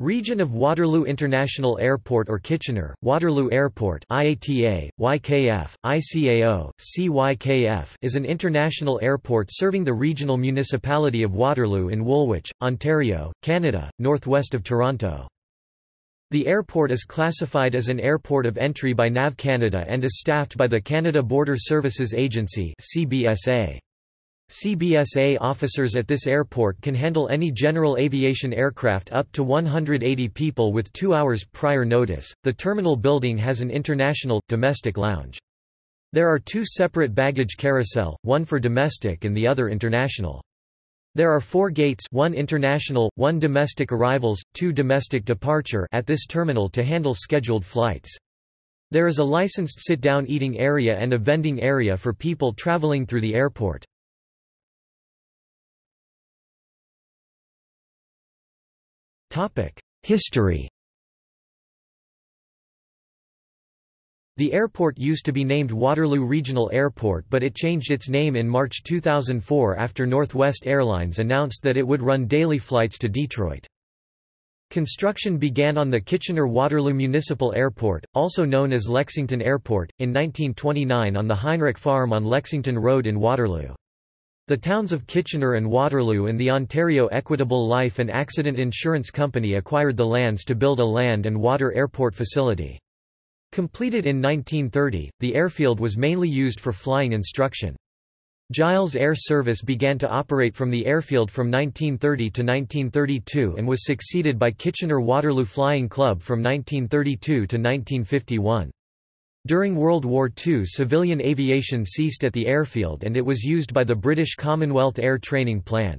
Region of Waterloo International Airport or Kitchener, Waterloo Airport IATA, YKF, ICAO, CYKF is an international airport serving the regional municipality of Waterloo in Woolwich, Ontario, Canada, northwest of Toronto. The airport is classified as an airport of entry by NAV Canada and is staffed by the Canada Border Services Agency CBSA. CBSA officers at this airport can handle any general aviation aircraft up to 180 people with two hours prior notice. The terminal building has an international, domestic lounge. There are two separate baggage carousel, one for domestic and the other international. There are four gates one international, one domestic arrivals, two domestic departure at this terminal to handle scheduled flights. There is a licensed sit-down eating area and a vending area for people traveling through the airport. History The airport used to be named Waterloo Regional Airport but it changed its name in March 2004 after Northwest Airlines announced that it would run daily flights to Detroit. Construction began on the Kitchener-Waterloo Municipal Airport, also known as Lexington Airport, in 1929 on the Heinrich Farm on Lexington Road in Waterloo. The towns of Kitchener and Waterloo and the Ontario Equitable Life and Accident Insurance Company acquired the lands to build a land and water airport facility. Completed in 1930, the airfield was mainly used for flying instruction. Giles Air Service began to operate from the airfield from 1930 to 1932 and was succeeded by Kitchener-Waterloo Flying Club from 1932 to 1951. During World War II civilian aviation ceased at the airfield and it was used by the British Commonwealth Air Training Plan.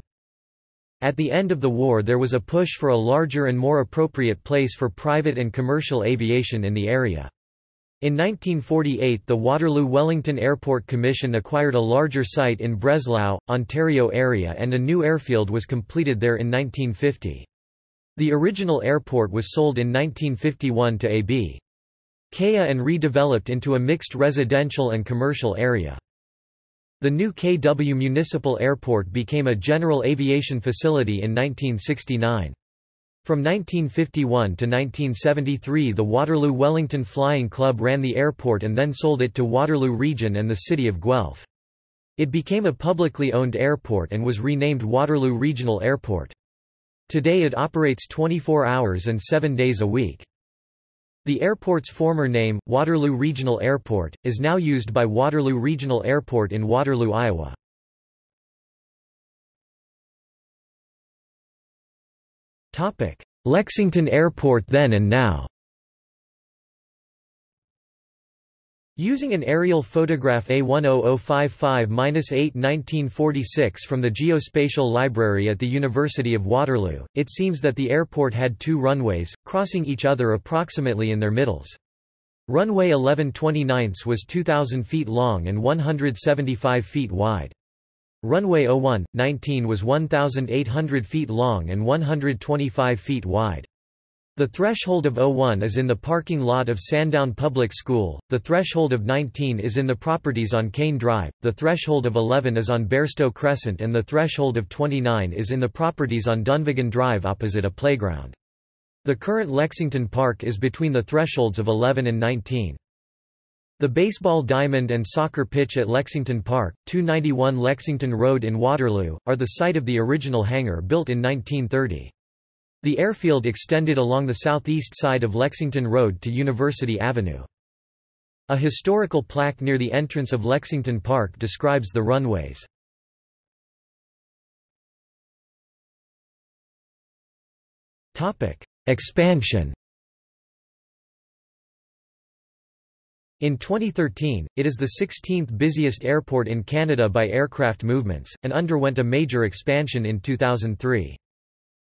At the end of the war there was a push for a larger and more appropriate place for private and commercial aviation in the area. In 1948 the Waterloo-Wellington Airport Commission acquired a larger site in Breslau, Ontario area and a new airfield was completed there in 1950. The original airport was sold in 1951 to AB. KA and redeveloped into a mixed residential and commercial area. The new KW Municipal Airport became a general aviation facility in 1969. From 1951 to 1973 the Waterloo-Wellington Flying Club ran the airport and then sold it to Waterloo Region and the city of Guelph. It became a publicly owned airport and was renamed Waterloo Regional Airport. Today it operates 24 hours and 7 days a week. The airport's former name, Waterloo Regional Airport, is now used by Waterloo Regional Airport in Waterloo, Iowa. Lexington Airport then and now Using an aerial photograph A10055-8-1946 from the Geospatial Library at the University of Waterloo, it seems that the airport had two runways, crossing each other approximately in their middles. Runway 11 29 was 2,000 feet long and 175 feet wide. Runway 01, 19 was 1,800 feet long and 125 feet wide. The threshold of 01 is in the parking lot of Sandown Public School, the threshold of 19 is in the properties on Kane Drive, the threshold of 11 is on Bairstow Crescent and the threshold of 29 is in the properties on Dunvegan Drive opposite a playground. The current Lexington Park is between the thresholds of 11 and 19. The baseball diamond and soccer pitch at Lexington Park, 291 Lexington Road in Waterloo, are the site of the original hangar built in 1930. The airfield extended along the southeast side of Lexington Road to University Avenue. A historical plaque near the entrance of Lexington Park describes the runways. Expansion In 2013, it is the 16th busiest airport in Canada by aircraft movements, and underwent a major expansion in 2003.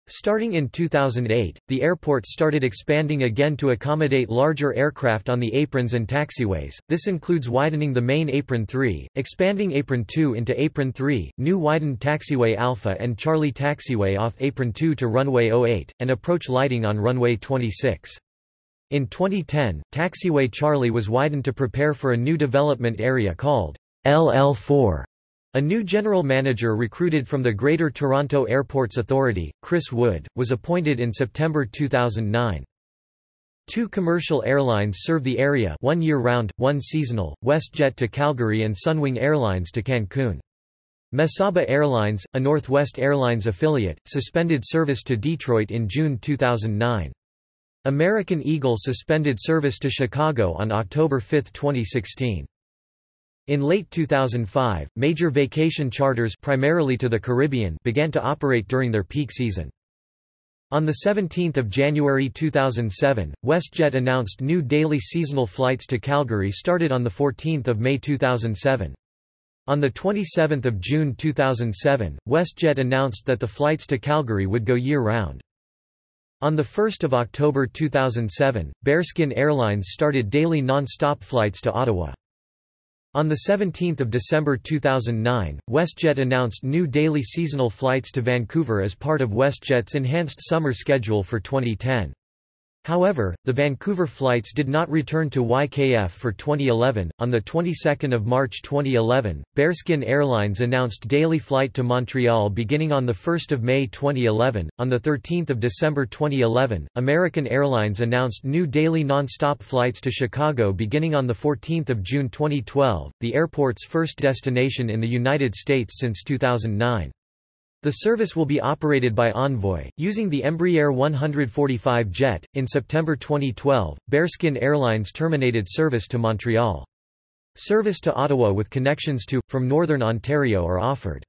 Starting in 2008, the airport started expanding again to accommodate larger aircraft on the aprons and taxiways. This includes widening the main apron 3, expanding apron 2 into apron 3, new widened taxiway Alpha and Charlie taxiway off apron 2 to runway 08, and approach lighting on runway 26. In 2010, taxiway Charlie was widened to prepare for a new development area called LL4. A new general manager recruited from the Greater Toronto Airports Authority, Chris Wood, was appointed in September 2009. Two commercial airlines serve the area one year-round, one seasonal, WestJet to Calgary and Sunwing Airlines to Cancun. Mesaba Airlines, a Northwest Airlines affiliate, suspended service to Detroit in June 2009. American Eagle suspended service to Chicago on October 5, 2016. In late 2005, major vacation charters primarily to the Caribbean began to operate during their peak season. On 17 January 2007, WestJet announced new daily seasonal flights to Calgary started on 14 May 2007. On 27 June 2007, WestJet announced that the flights to Calgary would go year-round. On 1 October 2007, Bearskin Airlines started daily non-stop flights to Ottawa. On 17 December 2009, WestJet announced new daily seasonal flights to Vancouver as part of WestJet's enhanced summer schedule for 2010. However, the Vancouver flights did not return to YKF for 2011. On the 22nd of March 2011, Bearskin Airlines announced daily flight to Montreal beginning on the 1st of May 2011. On the 13th of December 2011, American Airlines announced new daily non-stop flights to Chicago beginning on the 14th of June 2012, the airport's first destination in the United States since 2009. The service will be operated by Envoy, using the Embraer 145 jet. In September 2012, Bearskin Airlines terminated service to Montreal. Service to Ottawa with connections to, from Northern Ontario are offered.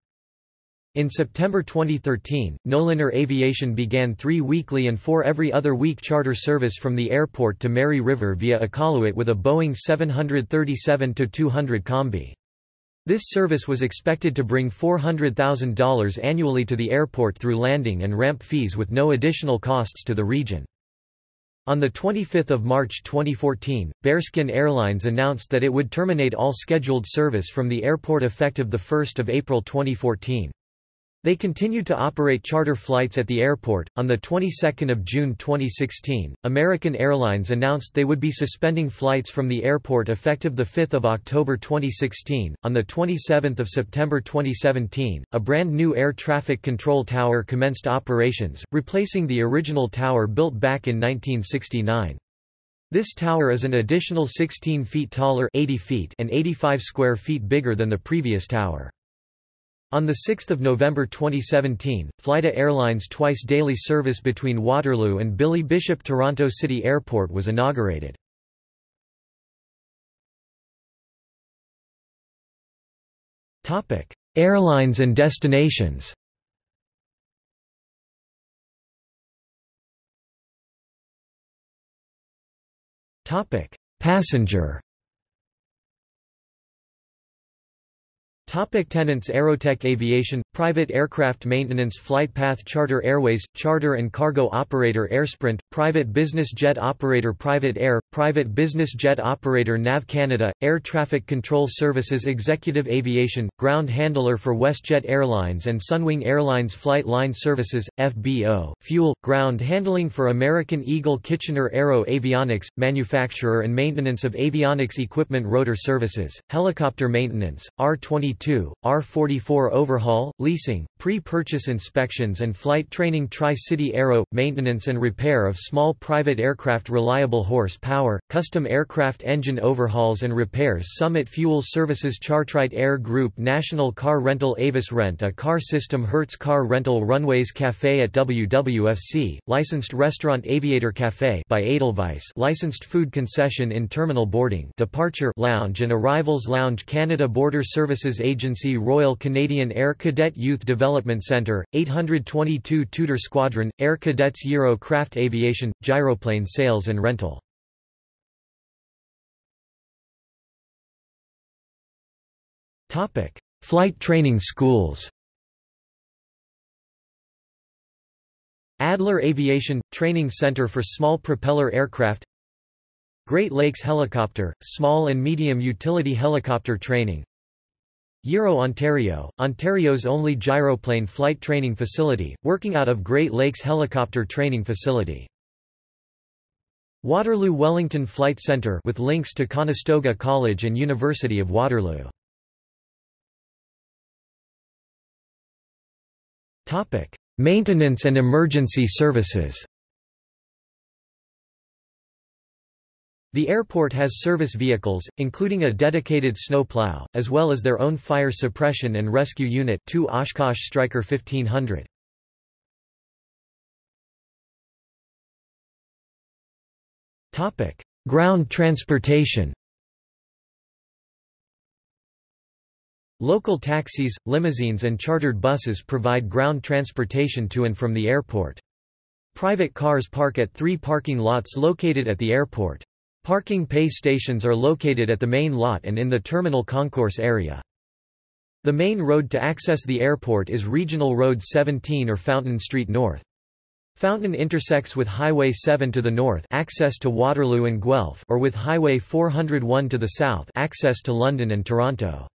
In September 2013, Nolinor Aviation began three weekly and four every other week charter service from the airport to Mary River via Iqaluit with a Boeing 737-200 Combi. This service was expected to bring $400,000 annually to the airport through landing and ramp fees with no additional costs to the region. On 25 March 2014, Bearskin Airlines announced that it would terminate all scheduled service from the airport effective 1 April 2014. They continued to operate charter flights at the airport. On the 22nd of June 2016, American Airlines announced they would be suspending flights from the airport effective the 5th of October 2016. On the 27th of September 2017, a brand new air traffic control tower commenced operations, replacing the original tower built back in 1969. This tower is an additional 16 feet taller 80 feet and 85 square feet bigger than the previous tower. On 6 November 2017, Flyda Airlines twice-daily service between Waterloo and Billy Bishop Toronto City Airport was inaugurated. Airlines and destinations Passenger Topic tenants Aerotech Aviation – Private aircraft maintenance Flight Path Charter Airways – Charter and cargo operator Airsprint – Private business jet operator Private Air – Private business jet operator NAV Canada – Air Traffic Control Services Executive Aviation – Ground handler for WestJet Airlines and Sunwing Airlines Flight Line Services – FBO – Fuel – Ground handling for American Eagle Kitchener Aero Avionics – Manufacturer and maintenance of avionics equipment Rotor Services – Helicopter maintenance – R-22 R44 overhaul, leasing, pre-purchase inspections and flight training Tri-City Aero, maintenance and repair of small private aircraft reliable horsepower, custom aircraft engine overhauls and repairs Summit Fuel Services Chartright Air Group National Car Rental Avis Rent a car system Hertz Car Rental Runways Cafe at WWFC, licensed restaurant Aviator Cafe by Edelweiss licensed food concession in terminal boarding departure lounge and arrivals lounge Canada Border Services Agency Royal Canadian Air Cadet Youth Development Centre, 822 Tudor Squadron, Air Cadets Euro Craft Aviation, gyroplane sales and rental. Flight training schools. Adler Aviation – Training Center for Small Propeller Aircraft. Great Lakes Helicopter – Small and Medium Utility Helicopter Training Euro Ontario, Ontario's only gyroplane flight training facility, working out of Great Lakes Helicopter Training Facility. Waterloo Wellington Flight Centre with links to Conestoga College and University of Waterloo. Topic: Maintenance and emergency services. The airport has service vehicles, including a dedicated snow plow, as well as their own fire suppression and rescue unit 2 Oshkosh Striker 1500. Ground transportation Local taxis, limousines and chartered buses provide ground transportation to and from the airport. Private cars park at three parking lots located at the airport. Parking pay stations are located at the main lot and in the terminal concourse area. The main road to access the airport is Regional Road 17 or Fountain Street North. Fountain intersects with Highway 7 to the north access to Waterloo and Guelph or with Highway 401 to the south access to London and Toronto.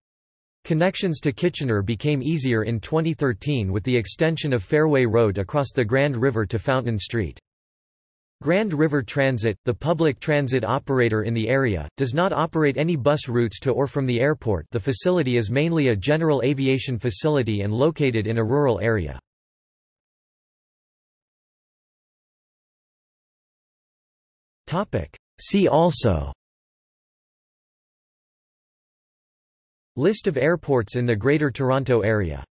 Connections to Kitchener became easier in 2013 with the extension of Fairway Road across the Grand River to Fountain Street. Grand River Transit, the public transit operator in the area, does not operate any bus routes to or from the airport the facility is mainly a general aviation facility and located in a rural area. See also List of airports in the Greater Toronto Area